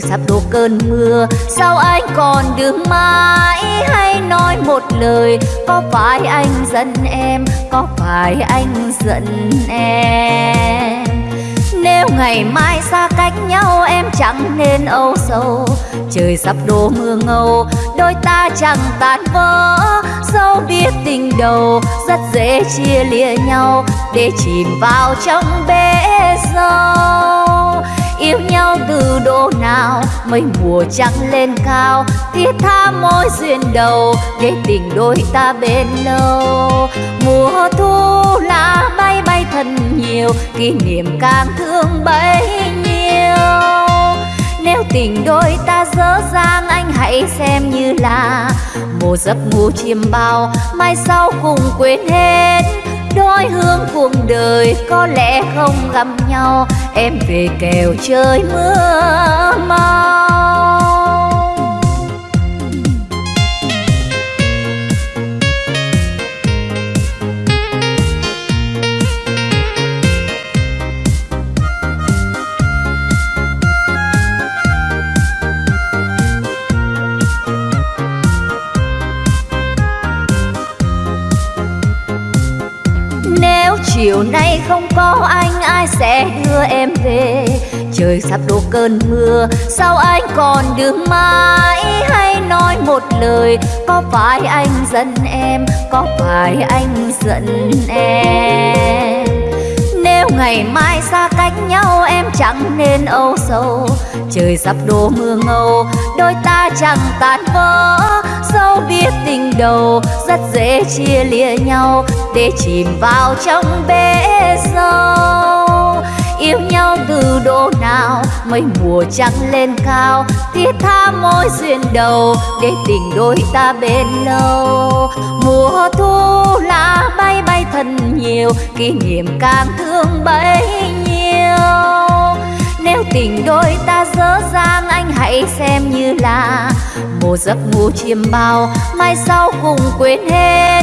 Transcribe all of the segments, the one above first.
trời sắp đổ cơn mưa. Sao anh còn đứng mãi? Hay nói một lời. Có phải anh giận em? Có phải anh giận em? Nếu ngày mai xa cách nhau, em chẳng nên âu sầu. Trời sắp đổ mưa ngâu, đôi ta chẳng tan vỡ. Dẫu biết tình đầu, rất dễ chia lìa nhau. Để chìm vào trong bể sâu yêu nhau từ độ nào mây mùa trắng lên cao thiết tha mối duyên đầu, để tình đôi ta bên lâu. Mùa thu lá bay bay thật nhiều, kỷ niệm càng thương bấy nhiêu. Nếu tình đôi ta dở dang, anh hãy xem như là một giấc ngủ chiêm bao, mai sau cùng quên hết đôi hương cuộc đời có lẽ không gặp nhau. Em về kèo trời mưa mau. Chiều nay không có anh, ai sẽ đưa em về? Trời sắp đổ cơn mưa, sao anh còn đứng mãi? Hay nói một lời, có phải anh giận em? Có phải anh giận em? Nếu ngày mai xa cách nhau, em chẳng nên âu sầu. Trời sắp đổ mưa ngâu, đôi ta chẳng tan vỡ. Dẫu biết tình đầu, rất dễ chia lìa nhau để chìm vào trong bể sâu. Yêu nhau từ độ nào mây mùa trắng lên cao? Thiết tha mối duyên đầu để tình đôi ta bên lâu. Mùa thu lá bay bay thân nhiều, kỷ niệm càng thương bấy nhiêu. Nếu tình đôi ta dở dang, anh hãy xem như là một giấc ngủ chiêm bao. Mai sau cùng quên hết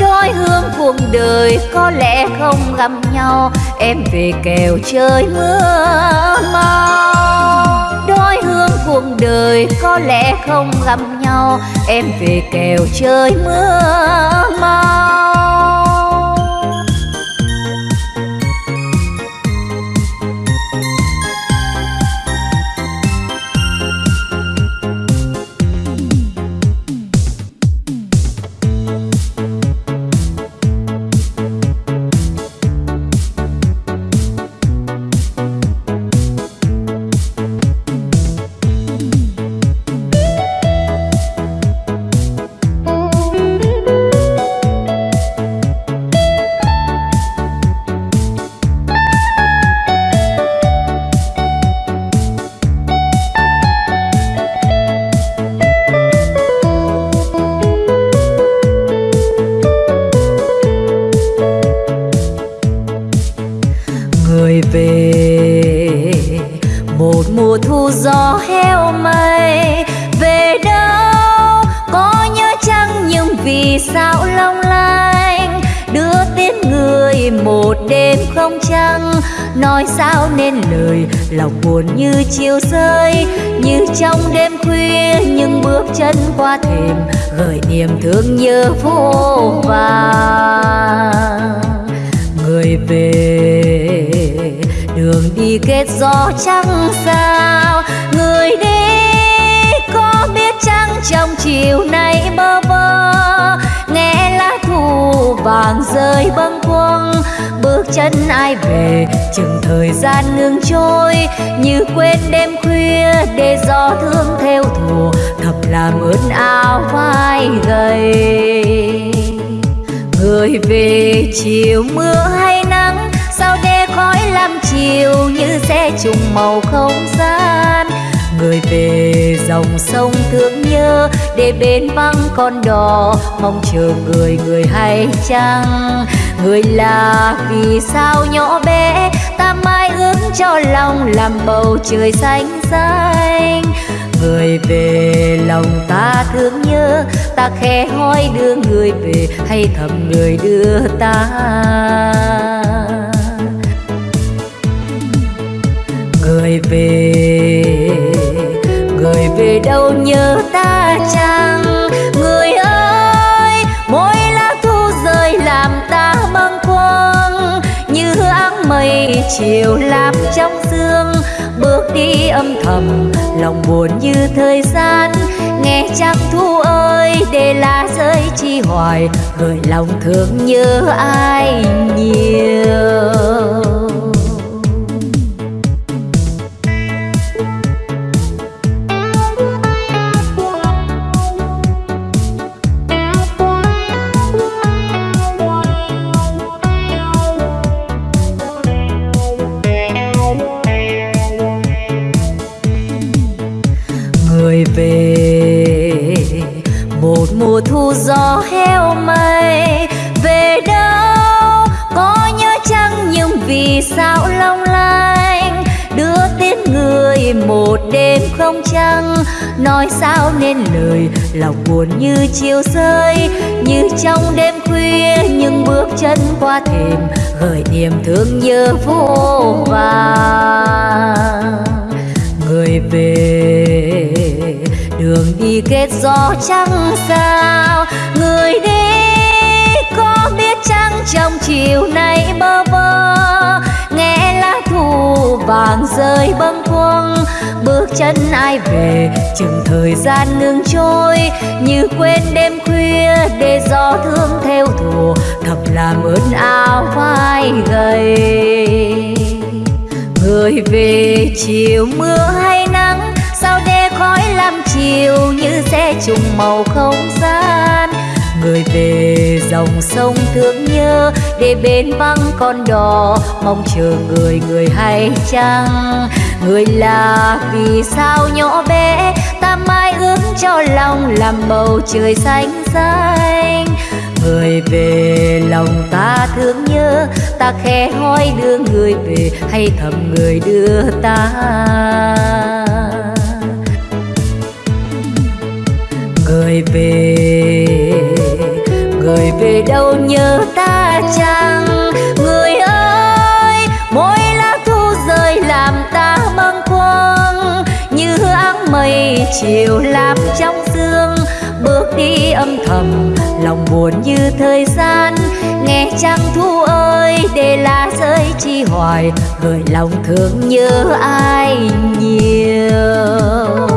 đôi hương cuộc đời có lẽ không gặp nhau. Em về kèo trời mưa mau đôi hương cuộc đời có lẽ không gặp nhau. Em về kèo trời mưa mau người về. Một mùa thu gió heo mây, về đâu có nhớ chăng nhưng vì sao long lanh? Đưa tiễn người một đêm không trăng, nói sao nên lời lòng buồn như chiều rơi. Như trong đêm khuya những bước chân qua thềm, gợi niềm thương nhớ vô vàn. Người về đường đi kết gió trắng sao. Người đi có biết chăng trong chiều nay bơ vơ? Nghe lá thu vàng rơi bâng khuâng. Bước chân ai về, chừng thời gian ngừng trôi. Như quên đêm khuya để gió thương theo thù. Thầm làm ướt áo vai gầy. Người về chiều mưa hay chiều như xe trùng màu không gian. Người về dòng sông thương nhớ, để bên vắng con đò, mong chờ người người hay chăng? Người là vì sao nhỏ bé, ta mãi ước cho lòng làm bầu trời xanh xanh? Người về lòng ta thương nhớ, ta khẽ hỏi đưa người về, hay thầm người đưa ta? Người về. Người về đâu nhớ ta chăng? Người ơi, mỗi lá thu rơi làm ta bâng khuâng. Như áng mây chiều làm trong sương. Bước đi âm thầm, lòng buồn như thời gian. Nghe chắc thu ơi, để lá rơi chi hoài. Gửi lòng thương nhớ ai nhiều. Buồn như chiều rơi, như trong đêm khuya, nhưng bước chân qua thềm gợi niềm thương nhớ vô vàng người về, đường đi kết gió trắng sao, người đi có biết chăng trong chiều nay bơ vơ vàng rơi bâng khuâng. Bước chân ai về, chừng thời gian ngừng trôi. Như quên đêm khuya để gió thương theo thù thập làm ơn áo vai gầy. Người về chiều mưa hay nắng, sao để khói làm chiều như xe trùng màu không gian người về dòng sông thương nhớ, để bên vắng con đò, mong chờ người người hay chăng? Người là vì sao nhỏ bé, ta mãi ước cho lòng làm bầu trời xanh xanh? Người về lòng ta thương nhớ, ta khẽ hỏi đưa người về, hay thầm người đưa ta? Người về người về đâu nhớ ta chăng? Người ơi, mỗi lá thu rơi làm ta bâng quang như áng mây chiều làm trong sương, bước đi âm thầm, lòng buồn như thời gian. Nghe trăng thu ơi, để lá rơi chi hoài, gửi lòng thương nhớ ai nhiều?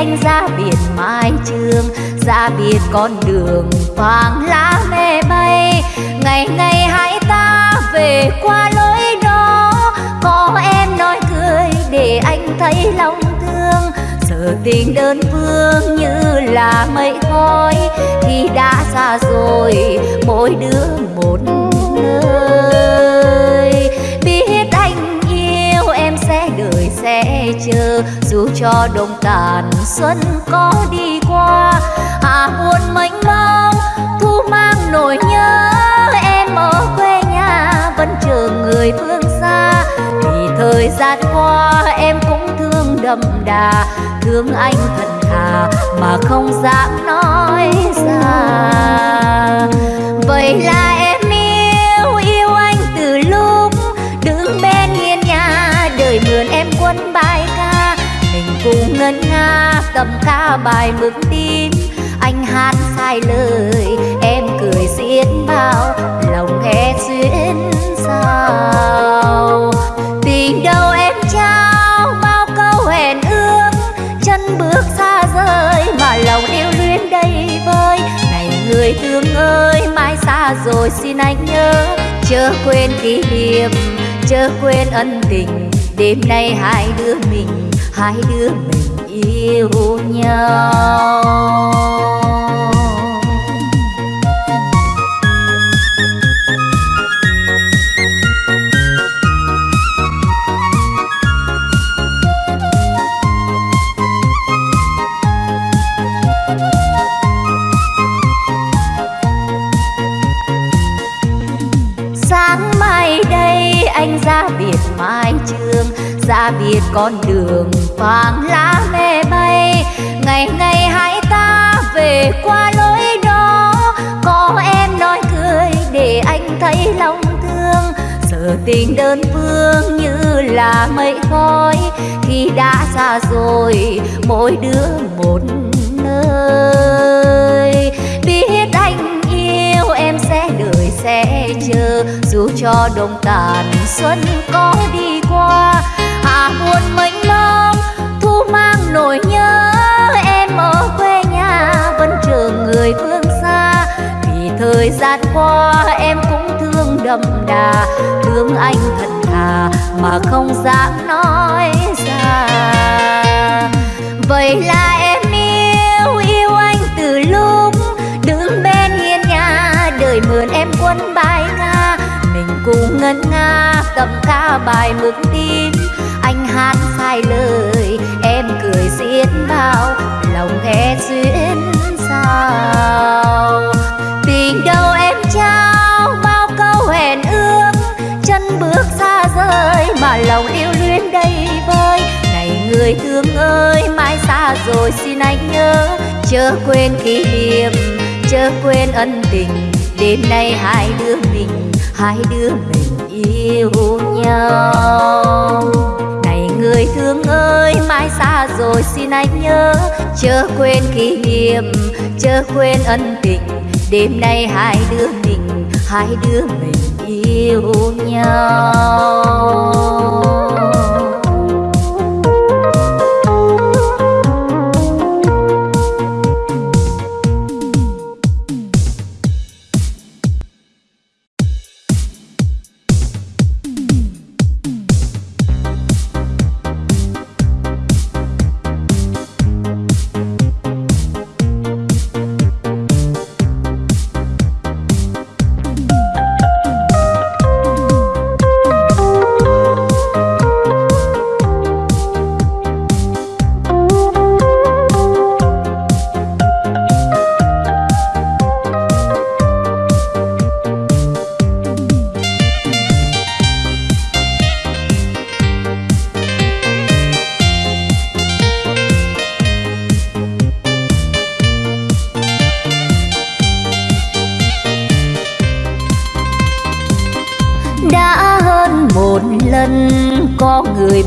Anh ra biển mai trường, ra biệt con đường vàng lá mê bay. Ngày ngày hãy ta về qua lối đó có em nói cười để anh thấy lòng thương. Giờ tình đơn phương như là mây khói khi đã xa rồi mỗi đứa một nơi. Chờ dù cho đông tàn xuân có đi qua, hà buồn mênh mông, thu mang nỗi nhớ. Em ở quê nhà vẫn chờ người phương xa, vì thời gian qua em cũng thương đậm đà, thương anh thật thà mà không dám nói ra. Vậy là em ngân nga cầm ca bài mực tin. Anh hát sai lời, em cười xiết bao, lòng nghe xuyên sao. Tình đâu em trao, bao câu hẹn ước. Chân bước xa rời, mà lòng yêu luyến đầy vơi. Này người thương ơi, mai xa rồi xin anh nhớ. Chớ quên kỷ niệm, chớ quên ân tình. Đêm nay hai đứa mình, hai đứa mình yêu nhau ra biệt con đường vàng lá mê bay. Ngày ngày hai ta về qua lối đó. Có em nói cười để anh thấy lòng thương. Giờ tình đơn phương như là mây khói. Khi đã xa rồi, mỗi đứa một nơi. Biết anh yêu em sẽ đợi, sẽ chờ. Dù cho đông tàn xuân có đi qua à buồn mênh nỗi nhớ, em ở quê nhà vẫn chờ người phương xa. Vì thời gian qua em cũng thương đậm đà, thương anh thật thà mà không dám nói ra vậy là em yêu yêu anh từ lúc đứng bên hiên nhà đời mượn em quân bài nga. Mình cùng ngân nga cầm ca bài mực tim anh hát sai lời em cười xiết bao, lòng ghé duyên sao tình đâu em trao bao câu hẹn ước, chân bước xa rời mà lòng yêu luyến đầy vơi. Này người thương ơi, mãi xa rồi xin anh nhớ, chớ quên kỷ niệm, chớ quên ân tình. Đêm nay hai đứa mình, hai đứa mình yêu nhau người thương ơi mai xa rồi xin anh nhớ. Chớ quên kỷ niệm, chớ quên ân tình. Đêm nay hai đứa mình, hai đứa mình yêu nhau.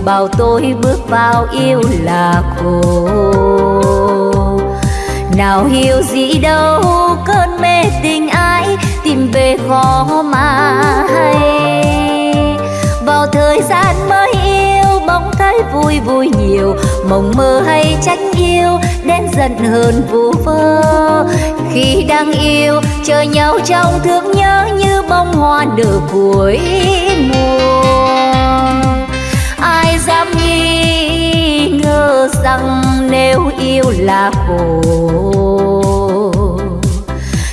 Bảo tôi bước vào yêu là khổ nào hiểu gì đâu, cơn mê tình ai tìm về khó mà hay. Vào thời gian mới yêu bóng thấy vui vui nhiều. Mộng mơ hay tránh yêu, đến giận hơn vu vơ. Khi đang yêu, chờ nhau trong thương nhớ như bông hoa nở cuối mùa dám nghi ngờ rằng nếu yêu là khổ.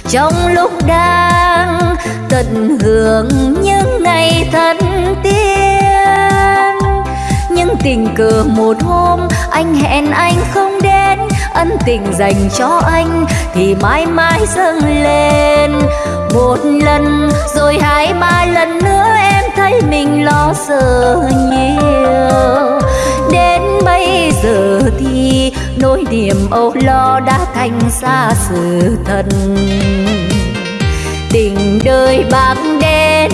Trong lúc đang tận hưởng những ngày thân tiên nhưng tình cờ một hôm anh hẹn anh không đến, ân tình dành cho anh thì mãi mãi dâng lên. Một lần rồi hai ba lần nữa em thấy mình lo sợ nhiều. Đến bây giờ thì nỗi niềm âu lo đã thành xa sự thật tình đời bạc đen,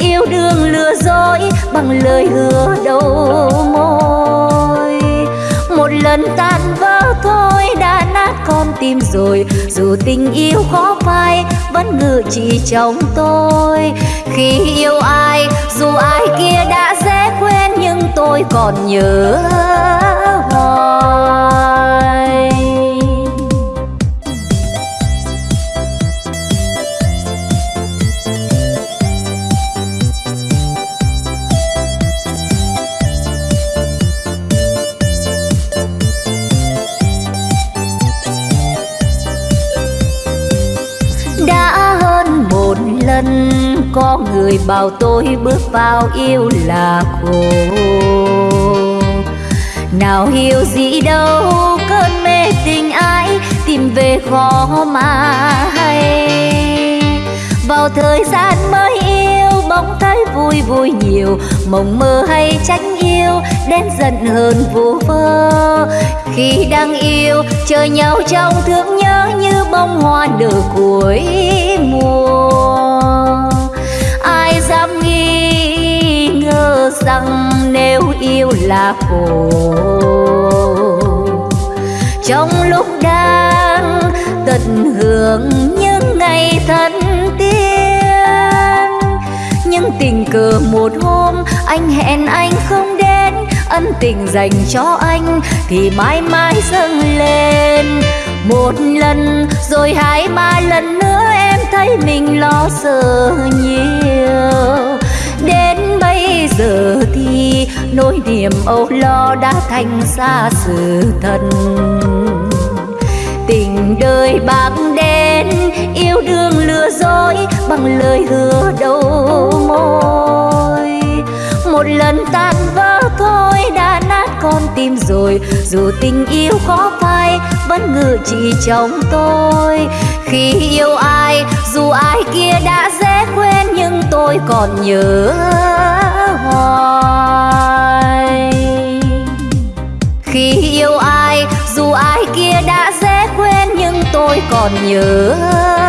yêu đương lừa dối bằng lời hứa đầu môi. Một lần tan vỡ đã nát con tim rồi. Dù tình yêu khó phai, vẫn ngự chỉ trong tôi. Khi yêu ai, dù ai kia đã dễ quên, nhưng tôi còn nhớ hoài. Có người bảo tôi bước vào yêu là khổ. Nào hiểu gì đâu, cơn mê tình ai tìm về khó mà hay. Vào thời gian mới yêu bỗng thấy vui vui nhiều, mộng mơ hay tránh yêu, đến giận hơn vô vơ. Khi đang yêu, chờ nhau trong thương nhớ như bông hoa nở cuối mùa. Là khổ. Trong lúc đang tận hưởng những ngày thân tiên nhưng tình cờ một hôm anh hẹn anh không đến, ân tình dành cho anh thì mãi mãi dâng lên. Một lần rồi hai ba lần nữa em thấy mình lo sợ nhiều. Đến bây giờ thì nỗi niềm âu lo đã thành xa sự thật. Tình đời bạc đen, yêu đương lừa dối bằng lời hứa đầu môi. Một lần tan vỡ thôi đã nát con tim rồi, dù tình yêu khó phai vẫn ngự trị trong tôi. Khi yêu ai, dù ai kia đã dễ quên, nhưng tôi còn nhớ hoài. Còn nhớ